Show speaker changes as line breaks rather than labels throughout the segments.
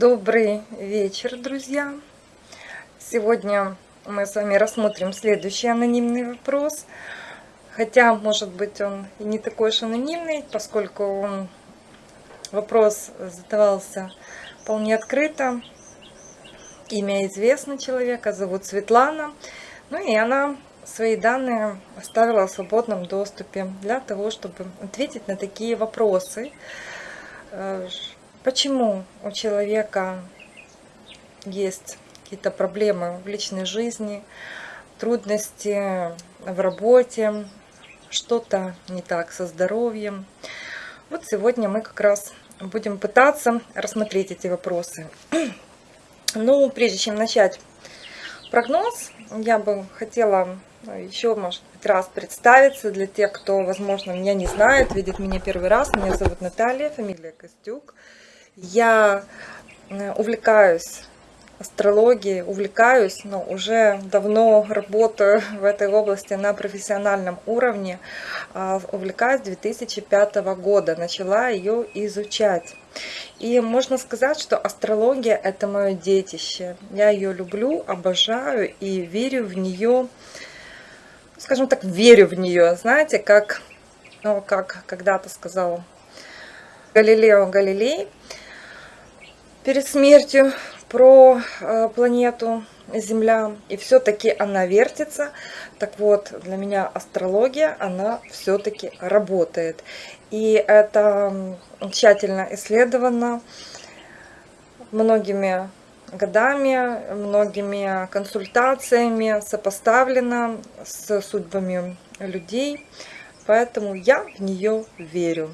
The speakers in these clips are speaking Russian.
Добрый вечер, друзья! Сегодня мы с вами рассмотрим следующий анонимный вопрос. Хотя, может быть, он и не такой уж анонимный, поскольку он, вопрос задавался вполне открыто. Имя известно человека, зовут Светлана. Ну и она свои данные оставила в свободном доступе для того, чтобы ответить на такие вопросы э, Почему у человека есть какие-то проблемы в личной жизни, трудности в работе, что-то не так со здоровьем. Вот сегодня мы как раз будем пытаться рассмотреть эти вопросы. Ну, прежде чем начать прогноз, я бы хотела еще, может быть, раз представиться для тех, кто, возможно, меня не знает, видит меня первый раз. Меня зовут Наталья, фамилия Костюк. Я э, увлекаюсь астрологией, увлекаюсь, но уже давно работаю в этой области на профессиональном уровне. А, увлекаюсь 2005 года, начала ее изучать. И можно сказать, что астрология – это мое детище. Я ее люблю, обожаю и верю в нее, скажем так, верю в нее. Знаете, как, ну, как когда-то сказал Галилео Галилей – перед смертью про э, планету Земля, и все-таки она вертится. Так вот, для меня астрология, она все-таки работает. И это тщательно исследовано многими годами, многими консультациями, сопоставлено с судьбами людей. Поэтому я в нее верю.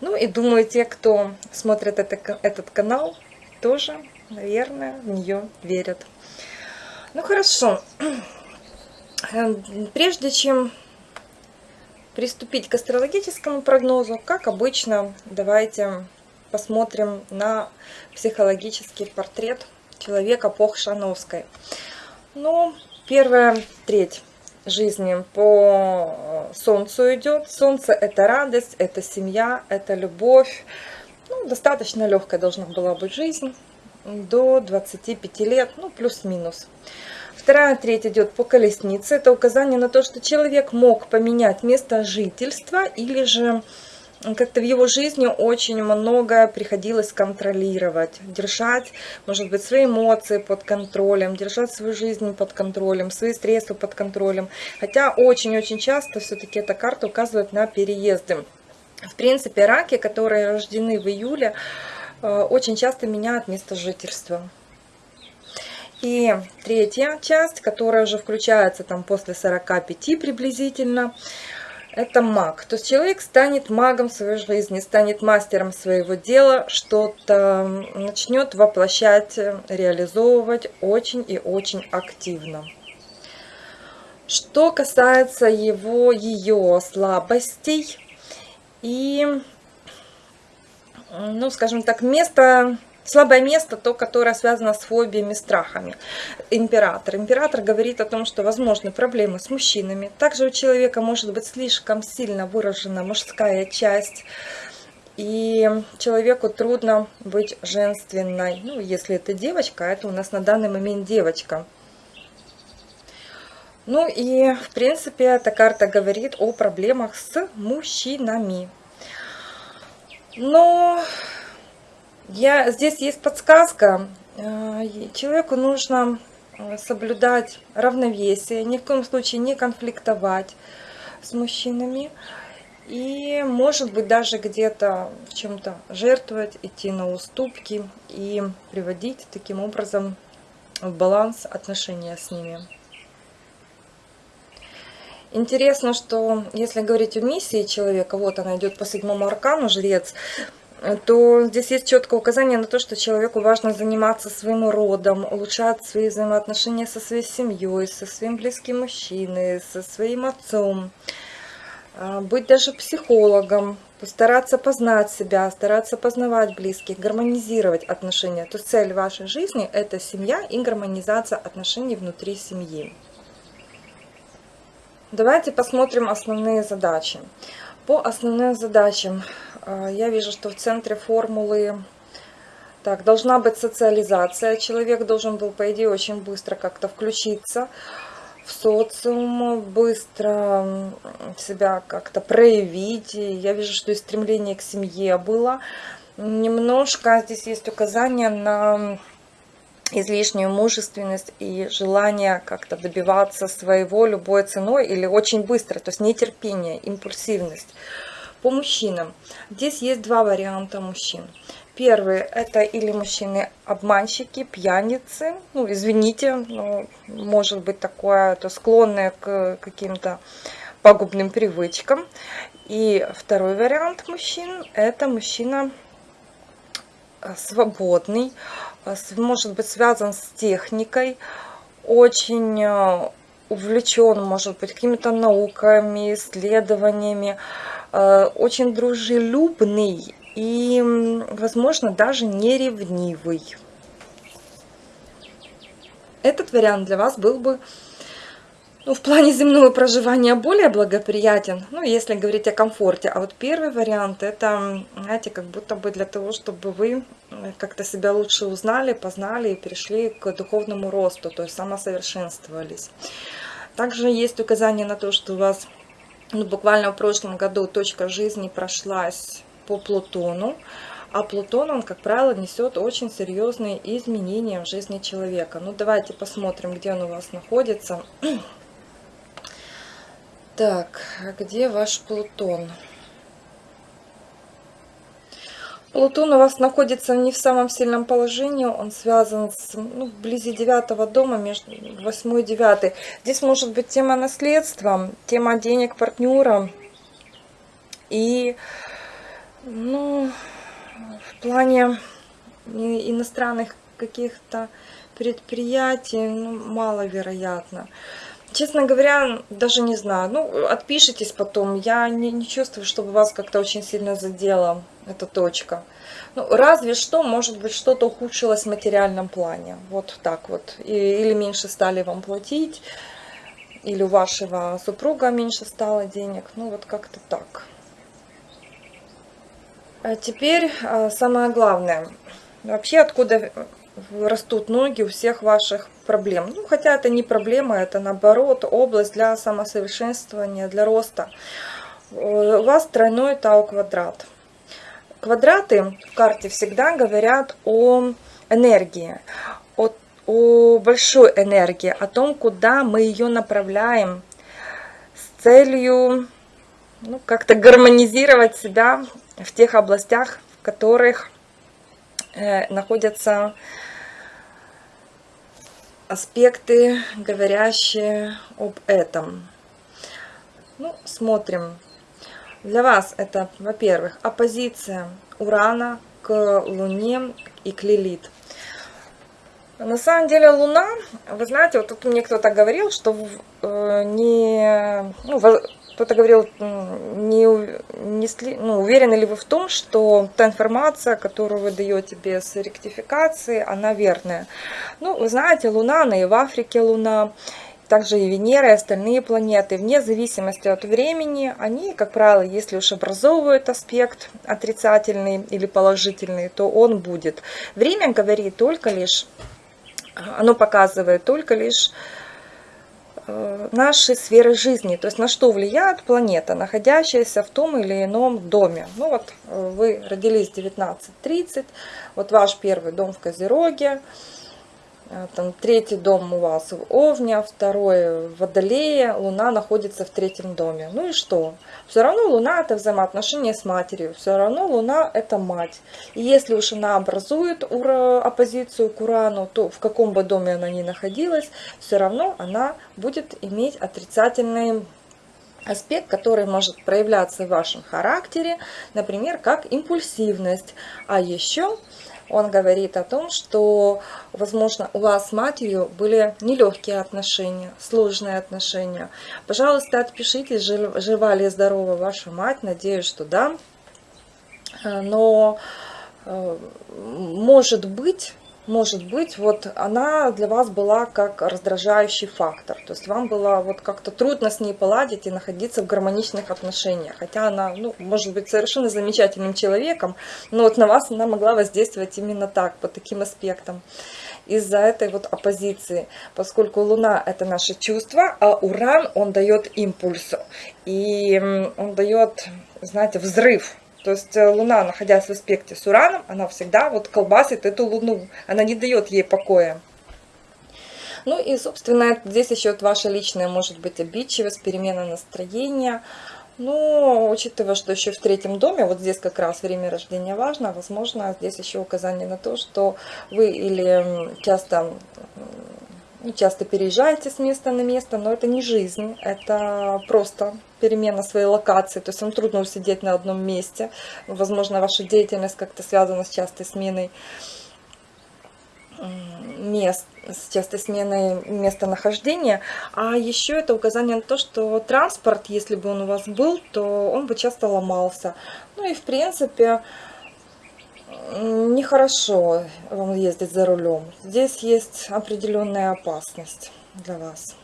Ну и думаю, те, кто смотрит это, этот канал, тоже, наверное, в нее верят. Ну хорошо. Прежде чем приступить к астрологическому прогнозу, как обычно, давайте посмотрим на психологический портрет человека по Хшановской. Ну, первая треть жизни по Солнцу идет. Солнце – это радость, это семья, это любовь, ну, достаточно легкая должна была быть жизнь до 25 лет, ну, плюс-минус. Вторая треть идет по колеснице. Это указание на то, что человек мог поменять место жительства или же как-то в его жизни очень многое приходилось контролировать, держать, может быть, свои эмоции под контролем, держать свою жизнь под контролем, свои средства под контролем. Хотя очень-очень часто все-таки эта карта указывает на переезды. В принципе, раки, которые рождены в июле, э, очень часто меняют место жительства. И третья часть, которая уже включается там после 45 приблизительно, это маг. То есть человек станет магом своей жизни, станет мастером своего дела, что-то начнет воплощать, реализовывать очень и очень активно. Что касается его, ее слабостей, и, ну, скажем так, место, слабое место, то, которое связано с фобиями, страхами. Император. Император говорит о том, что возможны проблемы с мужчинами. Также у человека может быть слишком сильно выражена мужская часть, и человеку трудно быть женственной. Ну, если это девочка, это у нас на данный момент девочка. Ну и, в принципе, эта карта говорит о проблемах с мужчинами. Но я, здесь есть подсказка. Э, человеку нужно э, соблюдать равновесие, ни в коем случае не конфликтовать с мужчинами. И, может быть, даже где-то в чем-то жертвовать, идти на уступки и приводить таким образом в баланс отношения с ними. Интересно, что если говорить о миссии человека, вот она идет по седьмому аркану, жрец, то здесь есть четкое указание на то, что человеку важно заниматься своим родом, улучшать свои взаимоотношения со своей семьей, со своим близким мужчиной, со своим отцом, а, быть даже психологом, постараться познать себя, стараться познавать близких, гармонизировать отношения. То есть цель вашей жизни – это семья и гармонизация отношений внутри семьи. Давайте посмотрим основные задачи. По основным задачам э, я вижу, что в центре формулы Так, должна быть социализация. Человек должен был, по идее, очень быстро как-то включиться в социум, быстро себя как-то проявить. Я вижу, что и стремление к семье было. Немножко здесь есть указание на излишнюю мужественность и желание как-то добиваться своего любой ценой или очень быстро, то есть нетерпение, импульсивность. По мужчинам. Здесь есть два варианта мужчин. Первый это или мужчины обманщики, пьяницы, ну извините, но может быть такое, то склонные к каким-то пагубным привычкам. И второй вариант мужчин это мужчина э, свободный, э, может быть связан с техникой, очень э, увлечен, может быть, какими-то науками, исследованиями, очень дружелюбный и, возможно, даже не ревнивый. Этот вариант для вас был бы ну, в плане земного проживания более благоприятен, ну, если говорить о комфорте. А вот первый вариант, это, знаете, как будто бы для того, чтобы вы как-то себя лучше узнали, познали и перешли к духовному росту, то есть самосовершенствовались. Также есть указание на то, что у вас ну, буквально в прошлом году точка жизни прошлась по Плутону. А Плутон, он, как правило, несет очень серьезные изменения в жизни человека. Ну, давайте посмотрим, где он у вас находится. Так, а где ваш Плутон? Плутон у вас находится не в самом сильном положении, он связан с, ну, вблизи девятого дома, между 8 и 9. Здесь может быть тема наследства, тема денег партнера. И, ну, в плане иностранных каких-то предприятий, ну, маловероятно. Честно говоря, даже не знаю. Ну, отпишитесь потом. Я не, не чувствую, чтобы вас как-то очень сильно задело эта точка. Ну, разве что, может быть, что-то ухудшилось в материальном плане. Вот так вот. И, или меньше стали вам платить, или у вашего супруга меньше стало денег. Ну, вот как-то так. А теперь а, самое главное. Вообще, откуда растут ноги у всех ваших проблем. Ну, хотя это не проблема, это наоборот область для самосовершенствования, для роста. У вас тройной тау-квадрат. Квадраты в карте всегда говорят о энергии, о, о большой энергии, о том, куда мы ее направляем с целью ну, как-то гармонизировать себя в тех областях, в которых э, находятся аспекты, говорящие об этом. Ну, смотрим. Для вас это, во-первых, оппозиция Урана к Луне и к Лилит. На самом деле Луна, вы знаете, вот тут мне кто-то говорил, что э, не, ну, кто-то говорил, не, не, ну, уверены ли вы в том, что та информация, которую вы даете без ректификации, она верная. Ну, вы знаете, Луна, она и в Африке Луна, также и Венера, и остальные планеты, вне зависимости от времени, они, как правило, если уж образовывают аспект отрицательный или положительный, то он будет. Время говорит только лишь, оно показывает только лишь Э, наши сферы жизни, то есть на что влияет планета, находящаяся в том или ином доме. Ну вот э, вы родились в 19.30, вот ваш первый дом в Козероге, там третий дом у вас в Овне, второй в Водолее, Луна находится в третьем доме. Ну и что? Все равно Луна это взаимоотношения с матерью, все равно Луна это мать. И если уж она образует оппозицию к Урану, то в каком бы доме она ни находилась, все равно она будет иметь отрицательный аспект, который может проявляться в вашем характере, например, как импульсивность. А еще он говорит о том, что, возможно, у вас с матерью были нелегкие отношения, сложные отношения. Пожалуйста, отпишитесь, жива ли здорова ваша мать, надеюсь, что да. Но, э, может быть, может быть, вот она для вас была как раздражающий фактор. То есть вам было вот как-то трудно с ней поладить и находиться в гармоничных отношениях. Хотя она, ну, может быть совершенно замечательным человеком, но вот на вас она могла воздействовать именно так, по таким аспектам. Из-за этой вот оппозиции, поскольку Луна это наше чувство, а Уран, он дает импульс. И он дает, знаете, взрыв то есть э, Луна, находясь в аспекте с Ураном, она всегда вот колбасит эту Луну. Она не дает ей покоя. Ну и, собственно, здесь еще вот ваша личная может быть обидчивость, перемена настроения. Но, учитывая, что еще в третьем доме, вот здесь как раз время рождения важно, возможно, здесь еще указание на то, что вы или часто ну, часто переезжаете с места на место, но это не жизнь, это просто перемена своей локации, то есть вам трудно усидеть на одном месте, возможно, ваша деятельность как-то связана с частой сменой мест, с частой сменой местонахождения, а еще это указание на то, что транспорт, если бы он у вас был, то он бы часто ломался. Ну и в принципе, нехорошо вам ездить за рулем. Здесь есть определенная опасность для вас.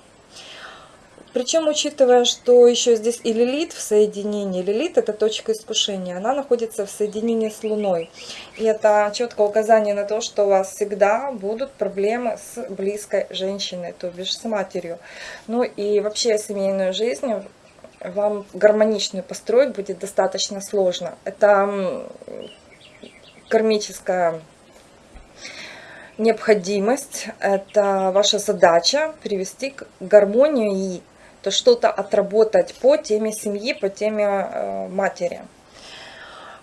Причем, учитывая, что еще здесь и лилит в соединении, лилит это точка искушения, она находится в соединении с Луной. И это четкое указание на то, что у вас всегда будут проблемы с близкой женщиной, то бишь с матерью. Ну и вообще семейную жизнь вам гармоничную построить будет достаточно сложно. Это кармическая необходимость, это ваша задача привести к гармонии и то что-то отработать по теме семьи, по теме э, матери.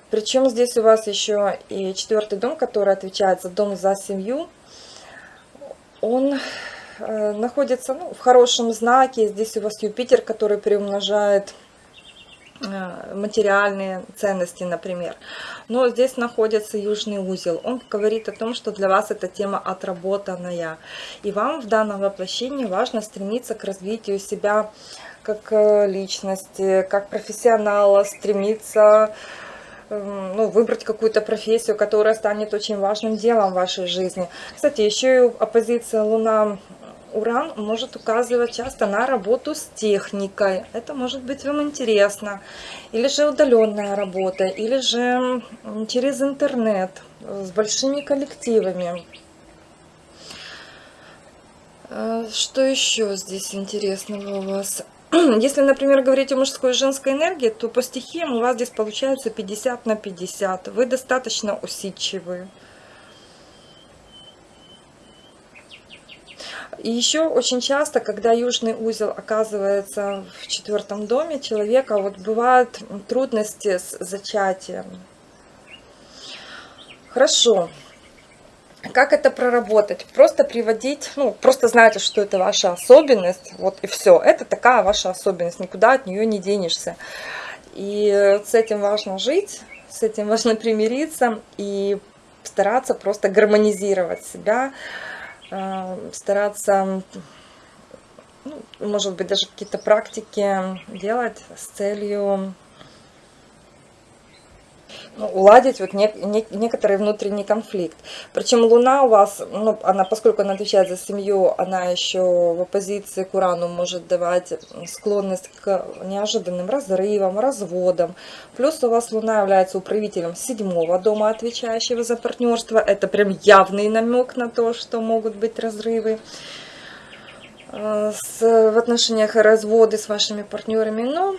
Причем здесь у вас еще и четвертый дом, который отвечает за дом за семью, он э, находится ну, в хорошем знаке. Здесь у вас Юпитер, который приумножает материальные ценности, например. Но здесь находится южный узел. Он говорит о том, что для вас эта тема отработанная. И вам в данном воплощении важно стремиться к развитию себя как э, личности, как профессионала, стремиться эм, ну, выбрать какую-то профессию, которая станет очень важным делом в вашей жизни. Кстати, еще и оппозиция Луна Уран может указывать часто на работу с техникой. Это может быть вам интересно. Или же удаленная работа, или же через интернет, с большими коллективами. Э, что еще здесь интересного у вас? Если, например, говорить о мужской и женской энергии, то по стихиям у вас здесь получается 50 на 50. Вы достаточно усидчивы. И еще очень часто, когда южный узел оказывается в четвертом доме человека, вот бывают трудности с зачатием. Хорошо. Как это проработать? Просто приводить, ну, просто знаете, что это ваша особенность, вот и все. Это такая ваша особенность, никуда от нее не денешься. И с этим важно жить, с этим важно примириться и стараться просто гармонизировать себя, стараться, ну, может быть, даже какие-то практики делать с целью ну, уладить вот не, не, некоторый внутренний конфликт. Причем Луна у вас, ну, она, поскольку она отвечает за семью, она еще в оппозиции к Урану может давать склонность к неожиданным разрывам, разводам. Плюс у вас Луна является управителем седьмого дома, отвечающего за партнерство. Это прям явный намек на то, что могут быть разрывы э, с, в отношениях разводы с вашими партнерами. Но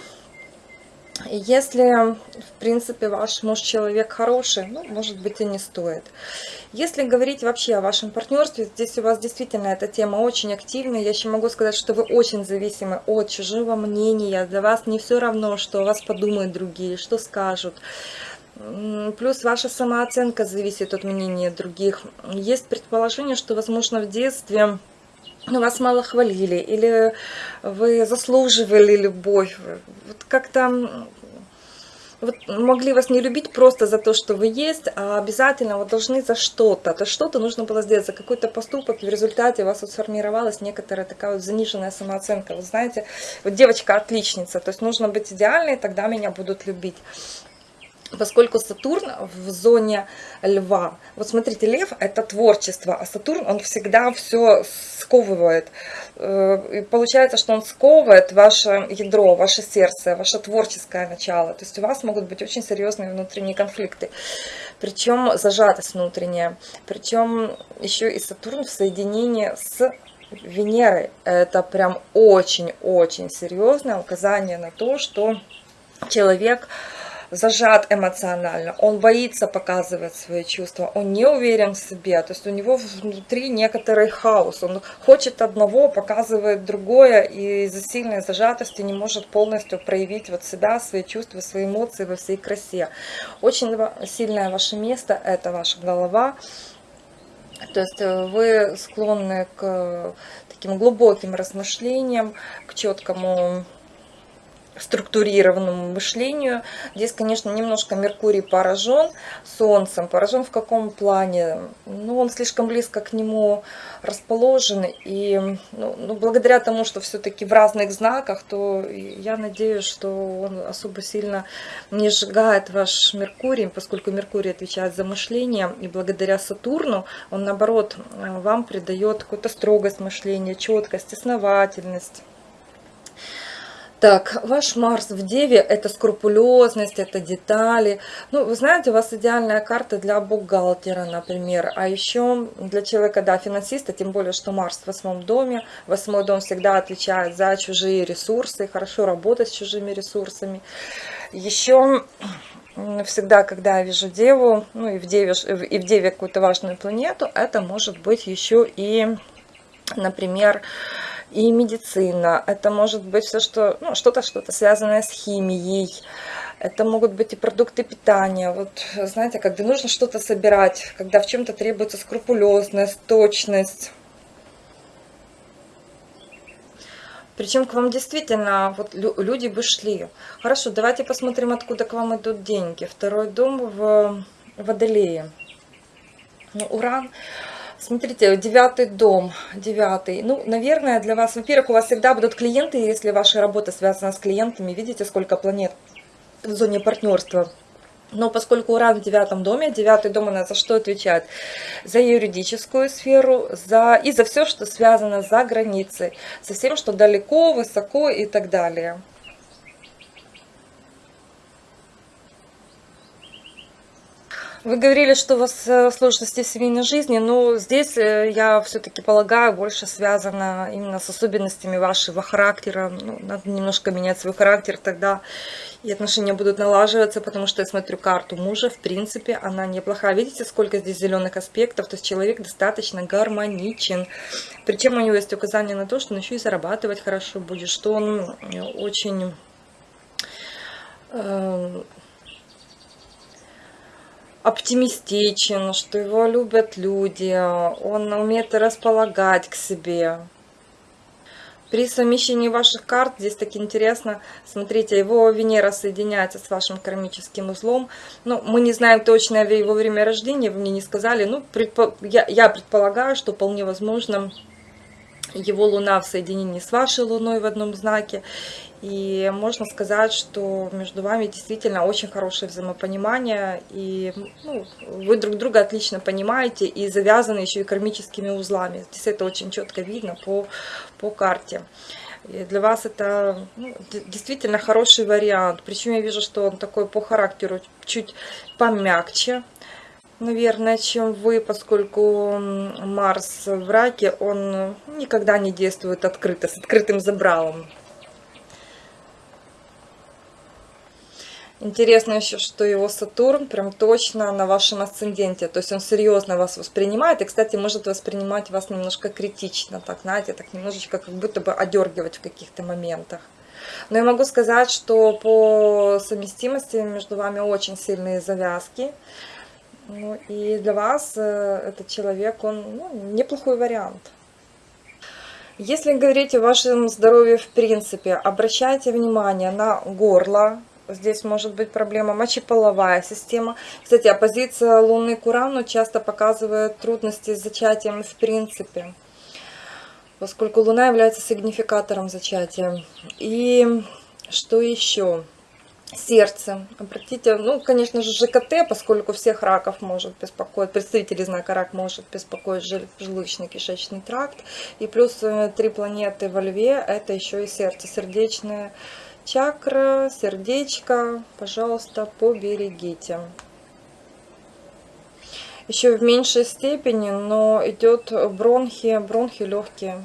если, в принципе, ваш муж человек хороший, ну, может быть, и не стоит. Если говорить вообще о вашем партнерстве, здесь у вас действительно эта тема очень активная. Я еще могу сказать, что вы очень зависимы от чужого мнения. Для вас не все равно, что о вас подумают другие, что скажут. Плюс ваша самооценка зависит от мнения других. Есть предположение, что, возможно, в детстве ну, вас мало хвалили, или вы заслуживали любовь. Вот как-то вот могли вас не любить просто за то, что вы есть, а обязательно вот должны за что-то. То что-то нужно было сделать, за какой-то поступок, и в результате у вас вот сформировалась некоторая такая вот заниженная самооценка. Вы знаете, вот девочка отличница, то есть нужно быть идеальной, тогда меня будут любить. Поскольку Сатурн в зоне льва. Вот смотрите, лев это творчество, а Сатурн он всегда все сковывает. Э, и получается, что он сковывает ваше ядро, ваше сердце, ваше творческое начало. То есть у вас могут быть очень серьезные внутренние конфликты. Причем зажатость внутренняя. Причем еще и Сатурн в соединении с Венерой. Это прям очень-очень серьезное указание на то, что человек зажат эмоционально, он боится показывать свои чувства, он не уверен в себе, то есть у него внутри некоторый хаос, он хочет одного, показывает другое, и из-за сильной зажатости не может полностью проявить вот себя, свои чувства, свои эмоции во всей красе. Очень сильное ваше место – это ваша голова, то есть э, вы склонны к таким глубоким размышлениям, к четкому структурированному мышлению. Здесь, конечно, немножко Меркурий поражен Солнцем. Поражен в каком плане? Ну, он слишком близко к нему расположен. И ну, ну, благодаря тому, что все-таки в разных знаках, то я надеюсь, что он особо сильно не сжигает ваш Меркурий, поскольку Меркурий отвечает за мышление. И благодаря Сатурну он, наоборот, вам придает какую-то строгость мышления, четкость, основательность. Так, ваш Марс в Деве – это скрупулезность, это детали. Ну, вы знаете, у вас идеальная карта для бухгалтера, например. А еще для человека, да, финансиста, тем более, что Марс в восьмом доме. Восьмой дом всегда отвечает за чужие ресурсы, хорошо работать с чужими ресурсами. Еще всегда, когда я вижу Деву, ну и в Деве, и в Деве какую-то важную планету, это может быть еще и, например, и медицина. Это может быть все, что, ну, что-то, что-то связанное с химией. Это могут быть и продукты питания. Вот, знаете, когда нужно что-то собирать, когда в чем-то требуется скрупулезность, точность. Причем к вам действительно вот люди бы шли. Хорошо, давайте посмотрим, откуда к вам идут деньги. Второй дом в Водолее. Ну, Уран Смотрите, девятый дом, девятый. Ну, наверное, для вас, во-первых, у вас всегда будут клиенты, если ваша работа связана с клиентами. Видите, сколько планет в зоне партнерства. Но поскольку Уран в девятом доме, девятый дом у нас за что отвечает? За юридическую сферу за, и за все, что связано за границей, за всем, что далеко, высоко и так далее. Вы говорили, что у вас э, сложности в семейной жизни, но здесь, э, я все-таки полагаю, больше связано именно с особенностями вашего характера. Ну, надо немножко менять свой характер, тогда и отношения будут налаживаться, потому что я смотрю карту мужа, в принципе, она неплохая. Видите, сколько здесь зеленых аспектов, то есть человек достаточно гармоничен. Причем у него есть указание на то, что он еще и зарабатывать хорошо будет, что он э, очень оптимистичен, что его любят люди, он умеет располагать к себе. При совмещении ваших карт, здесь так интересно, смотрите, его Венера соединяется с вашим кармическим узлом. Ну, мы не знаем точно его время рождения, вы мне не сказали. Ну, предпо... я, я предполагаю, что вполне возможно его Луна в соединении с вашей Луной в одном знаке. И можно сказать, что между вами действительно очень хорошее взаимопонимание, и ну, вы друг друга отлично понимаете и завязаны еще и кармическими узлами. Здесь это очень четко видно по, по карте. И для вас это ну, действительно хороший вариант. Причем я вижу, что он такой по характеру чуть помягче, наверное, чем вы, поскольку Марс в раке, он никогда не действует открыто, с открытым забралом. Интересно еще, что его Сатурн прям точно на вашем асценденте. То есть он серьезно вас воспринимает. И, кстати, может воспринимать вас немножко критично. Так, знаете, так немножечко как будто бы одергивать в каких-то моментах. Но я могу сказать, что по совместимости между вами очень сильные завязки. Ну, и для вас э, этот человек, он ну, неплохой вариант. Если говорить о вашем здоровье в принципе, обращайте внимание на горло, Здесь может быть проблема мочеполовая система. Кстати, оппозиция Луны к Урану часто показывает трудности с зачатием в принципе, поскольку Луна является сигнификатором зачатия. И что еще? Сердце. Обратите, ну, конечно же, ЖКТ, поскольку всех раков может беспокоить, представители знака рак может беспокоить желудочно-кишечный тракт. И плюс э, три планеты во льве, это еще и сердце, сердечная чакра, сердечко, пожалуйста, поберегите. Еще в меньшей степени, но идет бронхи, бронхи легкие.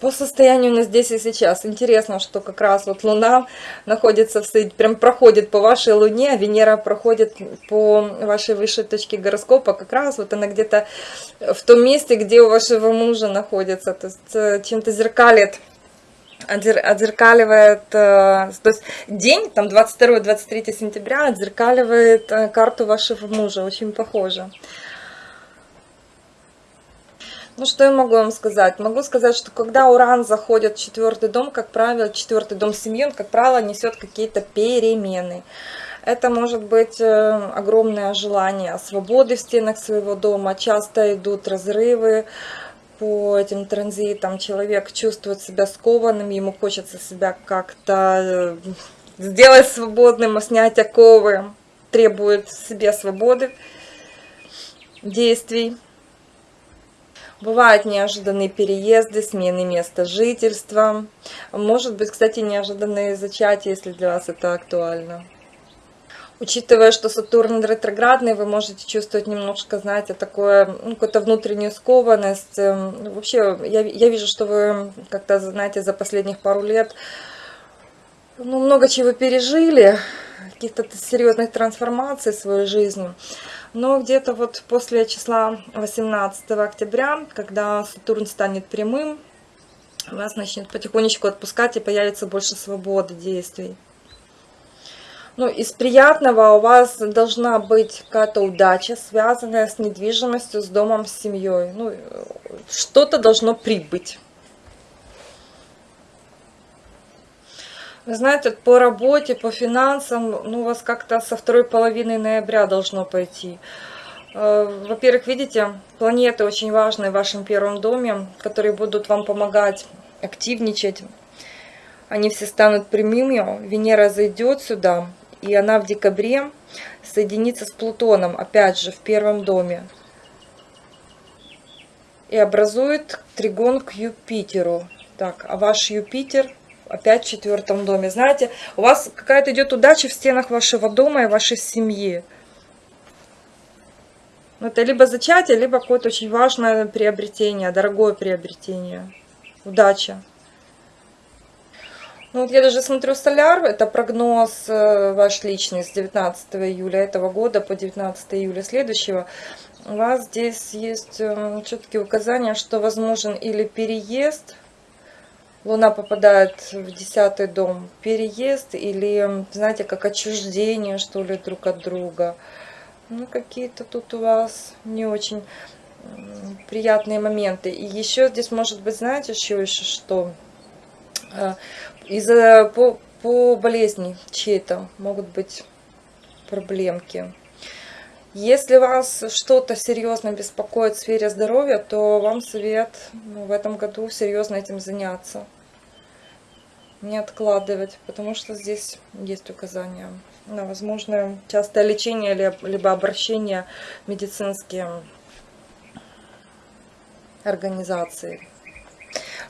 По состоянию на здесь и сейчас. Интересно, что как раз вот Луна находится в прям проходит по вашей Луне, а Венера проходит по вашей высшей точке гороскопа. Как раз вот она где-то в том месте, где у вашего мужа находится. То есть э, чем-то зеркалит отзеркаливает, э, то есть день, там 22-23 сентября, отзеркаливает э, карту вашего мужа, очень похоже. Ну, что я могу вам сказать? Могу сказать, что когда Уран заходит в четвертый дом, как правило, четвертый дом семьи, он, как правило, несет какие-то перемены. Это может быть э, огромное желание свободы в стенах своего дома, часто идут разрывы по этим транзитам, человек чувствует себя скованным, ему хочется себя как-то э, сделать свободным, снять оковы, требует себе свободы действий. Бывают неожиданные переезды, смены места жительства. Может быть, кстати, неожиданные зачатия, если для вас это актуально. Учитывая, что Сатурн ретроградный, вы можете чувствовать немножко, знаете, такое, ну, какую-то внутреннюю скованность. Эм, вообще, я, я вижу, что вы как-то, знаете, за последних пару лет ну, много чего пережили, каких-то серьезных трансформаций в своей жизни. Но где-то вот после числа 18 октября, когда Сатурн станет прямым, вас начнет потихонечку отпускать и появится больше свободы действий. Ну, из приятного у вас должна быть какая-то удача, связанная с недвижимостью, с домом, с семьей. Ну, что-то должно прибыть. Вы знаете, по работе, по финансам, ну, у вас как-то со второй половины ноября должно пойти. Э, во-первых, видите, планеты очень важные в вашем первом доме, которые будут вам помогать активничать. Они все станут прямыми. Венера зайдет сюда, и она в декабре соединится с Плутоном, опять же, в первом доме. И образует тригон к Юпитеру. Так, а ваш Юпитер опять в четвертом доме. Знаете, у вас какая-то идет удача в стенах вашего дома и вашей семьи. Это либо зачатие, либо какое-то очень важное приобретение, дорогое приобретение. Удача. Ну вот я даже смотрю соляр, это прогноз э, ваш личный с 19 июля этого года по 19 июля следующего. У вас здесь есть э, четкие указания, что возможен или переезд, Луна попадает в десятый дом, переезд или, знаете, как отчуждение, что ли, друг от друга. Ну, какие-то тут у вас не очень приятные моменты. И еще здесь может быть, знаете, еще еще что? Э, из-за по, по болезни чьей-то могут быть проблемки. Если вас что-то серьезно беспокоит в сфере здоровья, то вам совет ну, в этом году серьезно этим заняться. Не откладывать, потому что здесь есть указания на возможное частое лечение, либо обращение медицинские организации.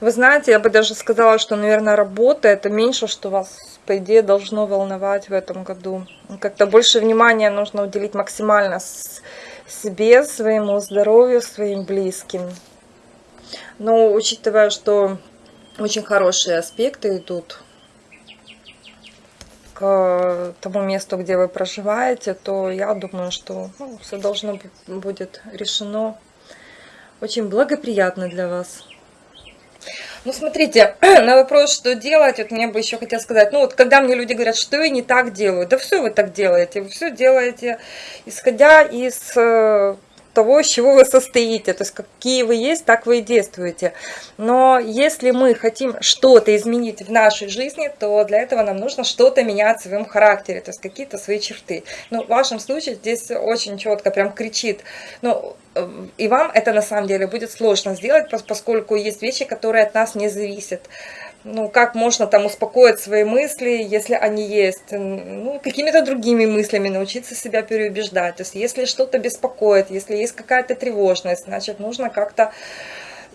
Вы знаете, я бы даже сказала, что, наверное, работа это меньше, что вас, по идее, должно волновать в этом году. Как-то больше внимания нужно уделить максимально себе, своему здоровью, своим близким. Но учитывая, что очень хорошие аспекты идут к тому месту, где вы проживаете, то я думаю, что ну, все должно будет решено очень благоприятно для вас. Ну, смотрите, на вопрос, что делать, вот мне бы еще хотелось сказать, ну, вот когда мне люди говорят, что я не так делаю, да все вы так делаете, вы все делаете, исходя из э, того, из чего вы состоите, то есть какие вы есть, так вы и действуете. Но если мы хотим что-то изменить в нашей жизни, то для этого нам нужно что-то менять в своем характере, то есть какие-то свои черты. Ну, в вашем случае здесь очень четко прям кричит, ну, и вам это на самом деле будет сложно сделать, поскольку есть вещи, которые от нас не зависят. Ну, как можно там успокоить свои мысли, если они есть, ну, какими-то другими мыслями научиться себя переубеждать. То есть, если что-то беспокоит, если есть какая-то тревожность, значит, нужно как-то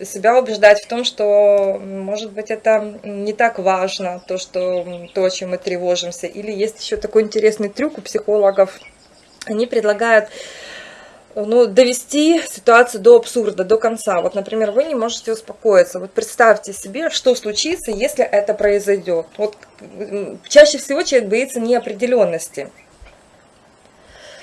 себя убеждать в том, что, может быть, это не так важно, то, что, то, о чем мы тревожимся. Или есть еще такой интересный трюк у психологов. Они предлагают ну, довести ситуацию до абсурда, до конца. Вот, например, вы не можете успокоиться. Вот представьте себе, что случится, если это произойдет. Вот чаще всего человек боится неопределенности.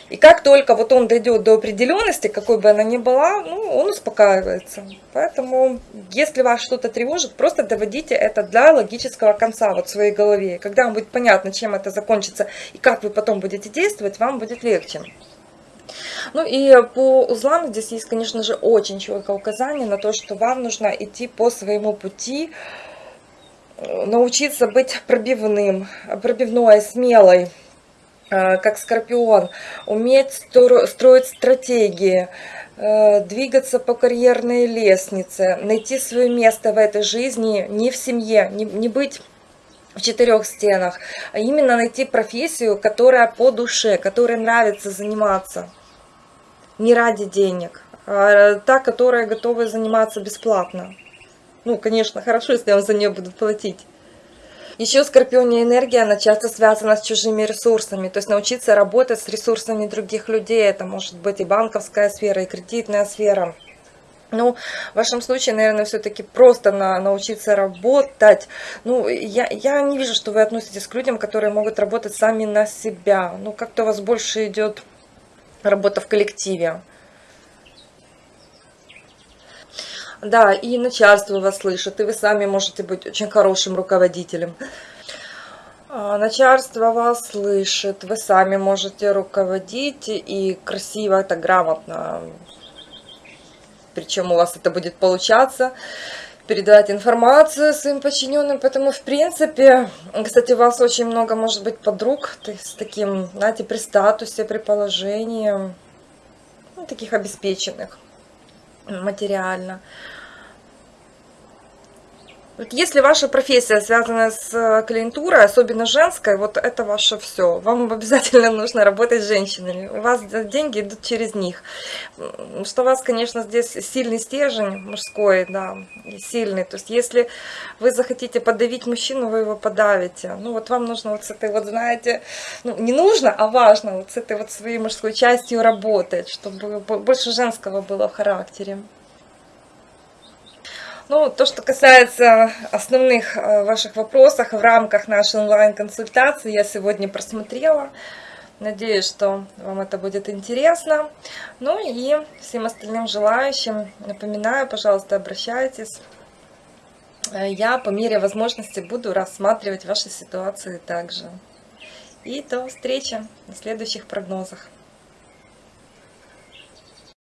И как только вот он дойдет до определенности, какой бы она ни была, ну, он успокаивается. Поэтому, если вас что-то тревожит, просто доводите это до логического конца вот в своей голове. Когда вам будет понятно, чем это закончится и как вы потом будете действовать, вам будет легче. Ну и по узлам здесь есть, конечно же, очень четкое указание на то, что вам нужно идти по своему пути, э, научиться быть пробивным, пробивной, смелой, э, как скорпион, уметь строить стратегии, э, двигаться по карьерной лестнице, найти свое место в этой жизни не в семье, не, не быть в четырех стенах, а именно найти профессию, которая по душе, которой нравится заниматься не ради денег, а та, которая готова заниматься бесплатно. Ну, конечно, хорошо, если вам за нее будут платить. Еще скорпиония энергия, она часто связана с чужими ресурсами, то есть научиться работать с ресурсами других людей, это может быть и банковская сфера, и кредитная сфера. Ну, в вашем случае, наверное, все-таки просто на, научиться работать. Ну, я, я не вижу, что вы относитесь к людям, которые могут работать сами на себя. Ну, как-то у вас больше идет работа в коллективе. Да, и начальство вас слышит, и вы сами можете быть очень хорошим руководителем. А, начальство вас слышит, вы сами можете руководить и красиво, это грамотно. Причем у вас это будет получаться передавать информацию своим подчиненным, поэтому, в принципе, кстати, у вас очень много, может быть, подруг с таким, знаете, при статусе, при положении, ну, таких обеспеченных материально. Вот если ваша профессия связана с э, клиентурой, особенно женской, вот это ваше все. Вам обязательно нужно работать с женщинами. У вас деньги идут через них. Что у вас, конечно, здесь сильный стержень мужской, да, сильный. То есть если вы захотите подавить мужчину, вы его подавите. Ну вот вам нужно вот с этой вот, знаете, ну не нужно, а важно вот с этой вот своей мужской частью работать, чтобы больше женского было в характере. Ну, то, что касается основных э, ваших вопросов в рамках нашей онлайн-консультации, я сегодня просмотрела. Надеюсь, что вам это будет интересно. Ну и всем остальным желающим напоминаю, пожалуйста, обращайтесь. Э, я по мере возможности буду рассматривать ваши ситуации также. И до встречи на следующих прогнозах.